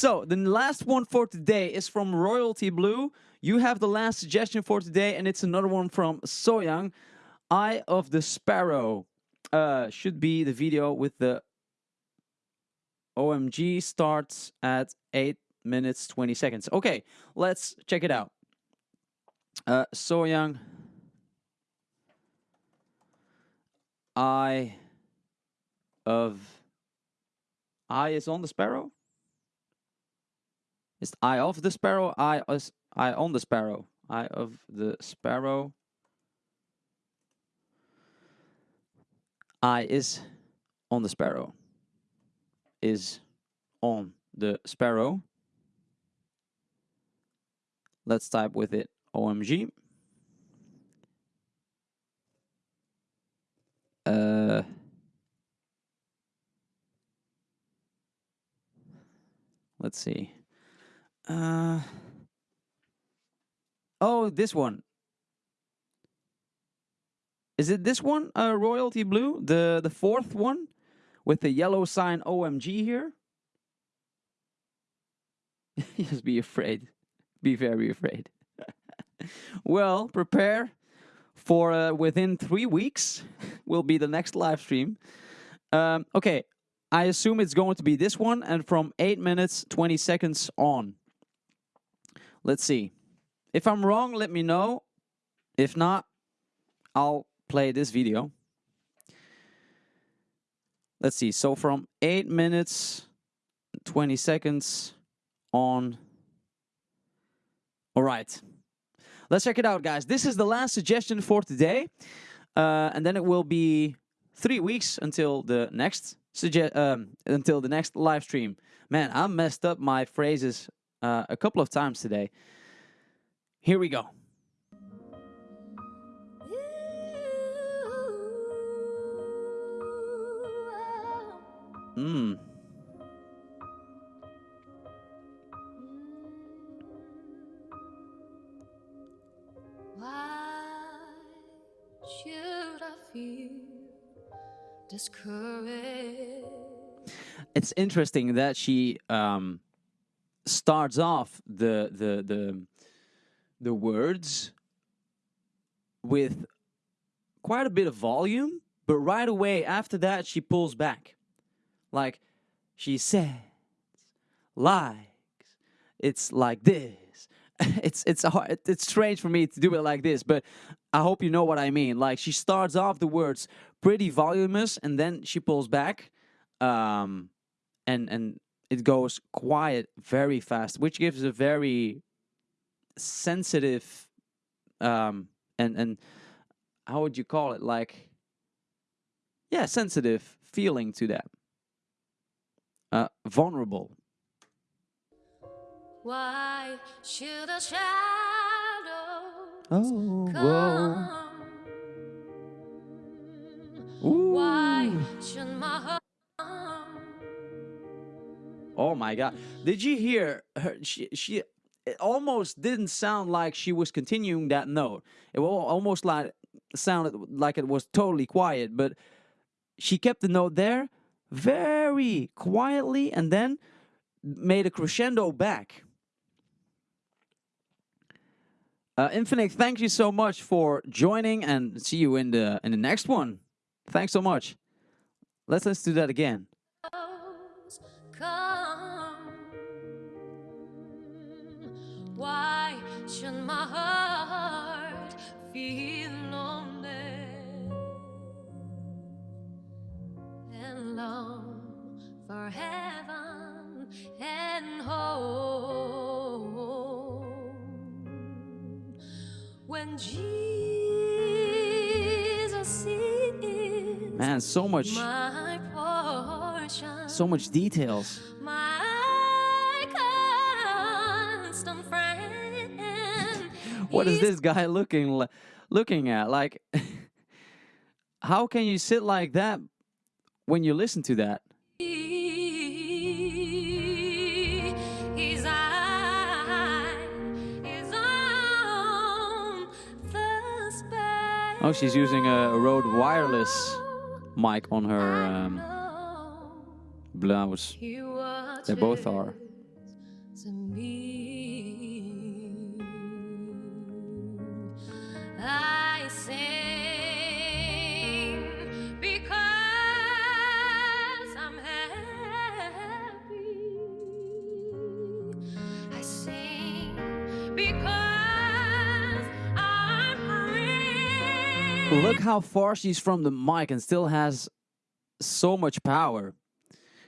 So the last one for today is from Royalty Blue. You have the last suggestion for today, and it's another one from Sohyang. Eye of the Sparrow uh, should be the video with the OMG starts at 8 minutes 20 seconds. Okay, let's check it out. Uh, Sohyang. Eye of Eye is on the sparrow? Is eye of the sparrow? Eye is eye on the sparrow. Eye of the sparrow. Eye is on the sparrow. Is on the sparrow. Let's type with it OMG. Uh, let's see. Uh, oh, this one. Is it this one, uh, Royalty Blue? The, the fourth one? With the yellow sign OMG here? Just be afraid. Be very afraid. well, prepare for uh, within three weeks will be the next live stream. Um, okay, I assume it's going to be this one and from 8 minutes 20 seconds on. Let's see. If I'm wrong, let me know. If not, I'll play this video. Let's see. So from 8 minutes 20 seconds on. All right. Let's check it out, guys. This is the last suggestion for today. Uh, and then it will be three weeks until the next suggest um, until the next live stream. Man, I messed up my phrases uh, a couple of times today. Here we go. Mmm. discouraged. It's interesting that she um, starts off the the the the words with quite a bit of volume, but right away after that she pulls back, like she says, likes. It's like this. it's it's hard, it's strange for me to do it like this, but I hope you know what I mean. Like she starts off the words pretty voluminous, and then she pulls back, um, and and it goes quiet very fast, which gives a very sensitive, um, and and how would you call it? Like, yeah, sensitive feeling to that. Uh, vulnerable. Why should a shadow oh, come? Why should my Oh my god. Did you hear her she she it almost didn't sound like she was continuing that note. It almost like sounded like it was totally quiet, but she kept the note there very quietly and then made a crescendo back. Uh, Infinite, thank you so much for joining and see you in the in the next one. Thanks so much. Let's let's do that again. Should my heart feel lonely and long for heaven and home. When Jesus is man so much portion, so much details what is this guy looking looking at? Like, how can you sit like that when you listen to that? Oh, she's using a Rode wireless mic on her um, blouse. They both are. Look how far she's from the mic and still has so much power.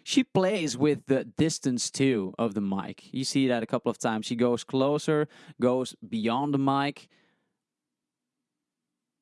She plays with the distance too of the mic. You see that a couple of times. She goes closer, goes beyond the mic. Very interesting. His eyes on the sparrow. Now know he watches to me. I sing because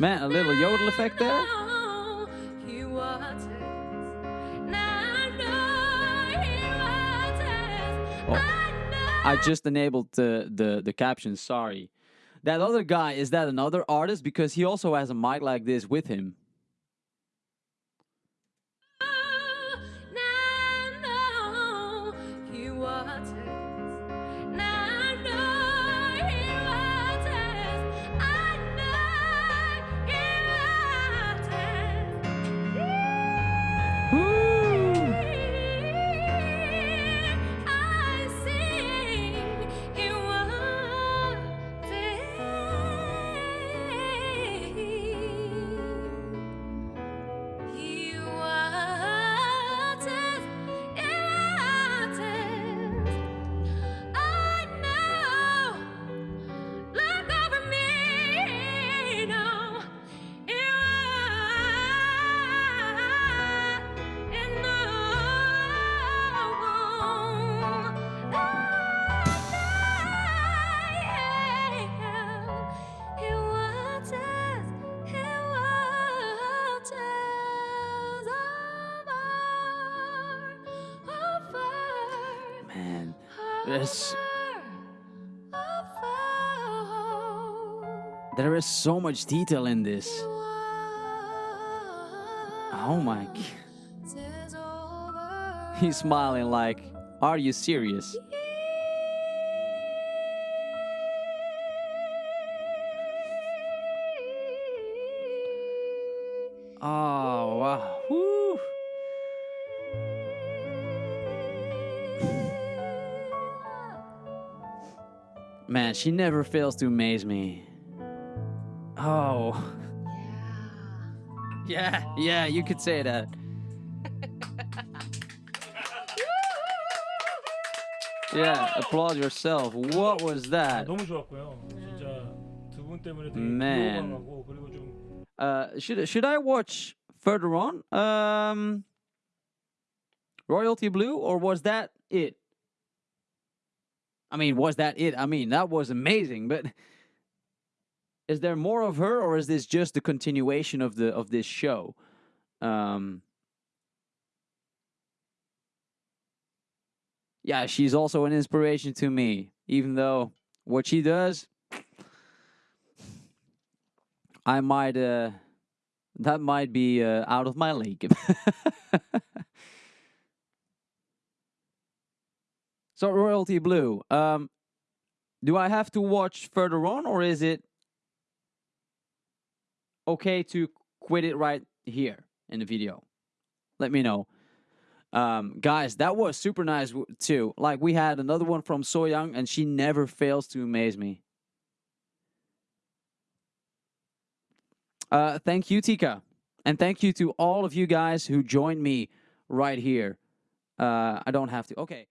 Man, a little yodel effect there. He watches. Now I know he watches. Oh. I just enabled the, the, the caption, sorry. That other guy, is that another artist? Because he also has a mic like this with him. There's, there is so much detail in this. Oh my He's smiling like, are you serious? Oh, Man, she never fails to amaze me. Oh. Yeah, yeah, yeah you could say that. yeah, applaud yourself. What was that? Man. Uh, should should I watch further on? Um, Royalty Blue, or was that it? I mean, was that it? I mean, that was amazing, but is there more of her, or is this just the continuation of the of this show? Um, yeah, she's also an inspiration to me, even though what she does, I might uh that might be uh, out of my league. so royalty blue. Um do I have to watch further on or is it okay to quit it right here in the video? Let me know. Um, guys, that was super nice too. Like we had another one from Sohyang, and she never fails to amaze me. Uh, thank you, Tika, and thank you to all of you guys who joined me right here. Uh, I don't have to. Okay.